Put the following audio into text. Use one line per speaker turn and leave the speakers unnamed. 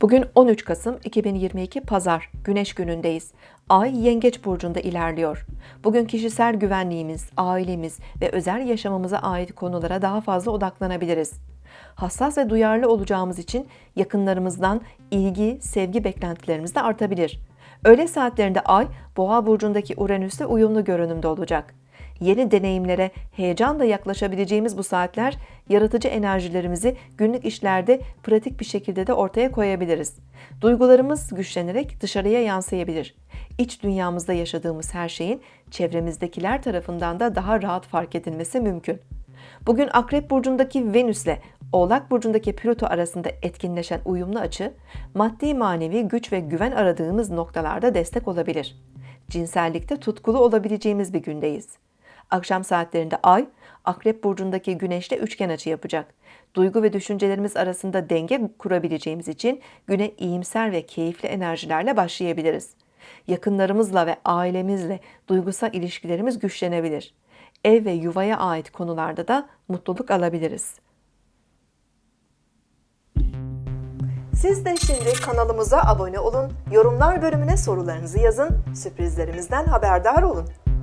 Bugün 13 Kasım 2022 Pazar, Güneş günündeyiz. Ay Yengeç burcunda ilerliyor. Bugün kişisel güvenliğimiz, ailemiz ve özel yaşamımıza ait konulara daha fazla odaklanabiliriz. Hassas ve duyarlı olacağımız için yakınlarımızdan ilgi, sevgi beklentilerimiz de artabilir. Öğle saatlerinde Ay, Boğa burcundaki Uranüs'le uyumlu görünümde olacak. Yeni deneyimlere heyecanla yaklaşabileceğimiz bu saatler yaratıcı enerjilerimizi günlük işlerde pratik bir şekilde de ortaya koyabiliriz. Duygularımız güçlenerek dışarıya yansıyabilir. İç dünyamızda yaşadığımız her şeyin çevremizdekiler tarafından da daha rahat fark edilmesi mümkün. Bugün Akrep burcundaki Venüs ile Oğlak burcundaki Plüto arasında etkinleşen uyumlu açı, maddi manevi güç ve güven aradığımız noktalarda destek olabilir. Cinsellikte tutkulu olabileceğimiz bir gündeyiz. Akşam saatlerinde Ay, Akrep burcundaki Güneş'le üçgen açı yapacak. Duygu ve düşüncelerimiz arasında denge kurabileceğimiz için güne iyimser ve keyifli enerjilerle başlayabiliriz. Yakınlarımızla ve ailemizle duygusal ilişkilerimiz güçlenebilir. Ev ve yuvaya ait konularda da mutluluk alabiliriz. Siz de şimdi kanalımıza abone olun, yorumlar bölümüne sorularınızı yazın, sürprizlerimizden haberdar olun.